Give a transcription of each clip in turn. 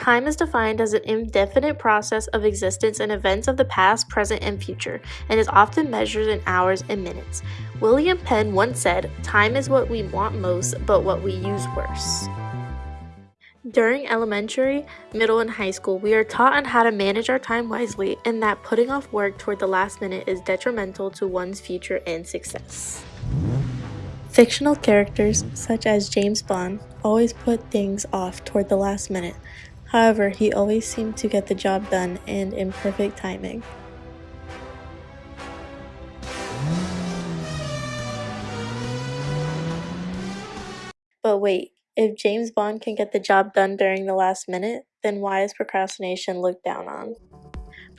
Time is defined as an indefinite process of existence and events of the past, present, and future, and is often measured in hours and minutes. William Penn once said, Time is what we want most, but what we use worse. During elementary, middle, and high school, we are taught on how to manage our time wisely and that putting off work toward the last minute is detrimental to one's future and success. Fictional characters, such as James Bond, always put things off toward the last minute. However, he always seemed to get the job done and in perfect timing. But wait, if James Bond can get the job done during the last minute, then why is procrastination looked down on?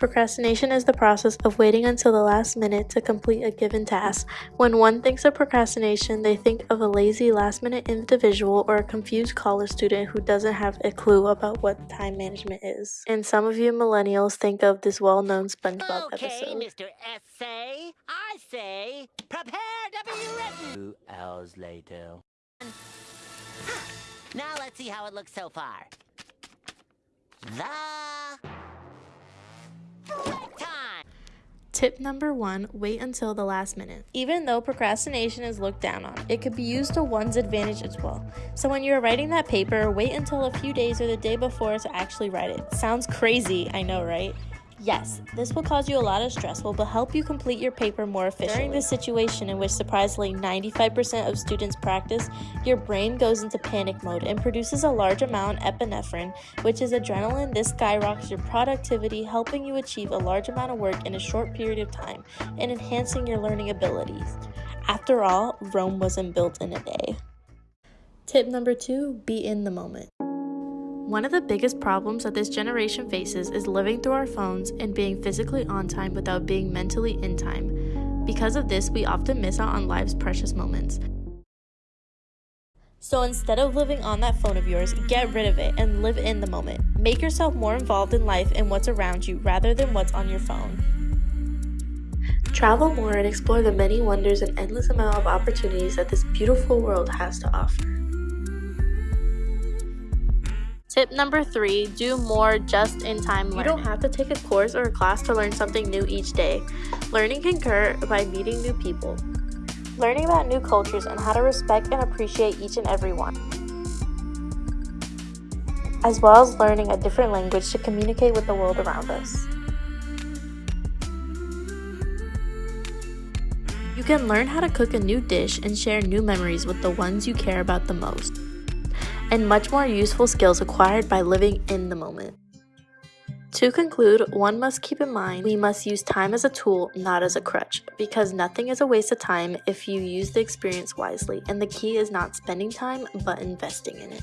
Procrastination is the process of waiting until the last minute to complete a given task. When one thinks of procrastination, they think of a lazy last minute individual or a confused college student who doesn't have a clue about what time management is. And some of you millennials think of this well known SpongeBob okay, episode. Mr. Essay, I say, prepare to be written. Two hours later. Now let's see how it looks so far. The time. Tip number one wait until the last minute. Even though procrastination is looked down on, it could be used to one's advantage as well. So when you're writing that paper, wait until a few days or the day before to actually write it. Sounds crazy, I know, right? Yes, this will cause you a lot of stress, but will help you complete your paper more efficiently. During this situation, in which surprisingly 95% of students practice, your brain goes into panic mode and produces a large amount of epinephrine, which is adrenaline. This skyrockets your productivity, helping you achieve a large amount of work in a short period of time and enhancing your learning abilities. After all, Rome wasn't built in a day. Tip number two be in the moment. One of the biggest problems that this generation faces is living through our phones and being physically on time without being mentally in time. Because of this, we often miss out on life's precious moments. So instead of living on that phone of yours, get rid of it and live in the moment. Make yourself more involved in life and what's around you rather than what's on your phone. Travel more and explore the many wonders and endless amount of opportunities that this beautiful world has to offer. Tip number three, do more just in time learning. You don't have to take a course or a class to learn something new each day. Learning can occur by meeting new people, learning about new cultures, and how to respect and appreciate each and every one, as well as learning a different language to communicate with the world around us. You can learn how to cook a new dish and share new memories with the ones you care about the most and much more useful skills acquired by living in the moment. To conclude, one must keep in mind we must use time as a tool, not as a crutch, because nothing is a waste of time if you use the experience wisely, and the key is not spending time but investing in it.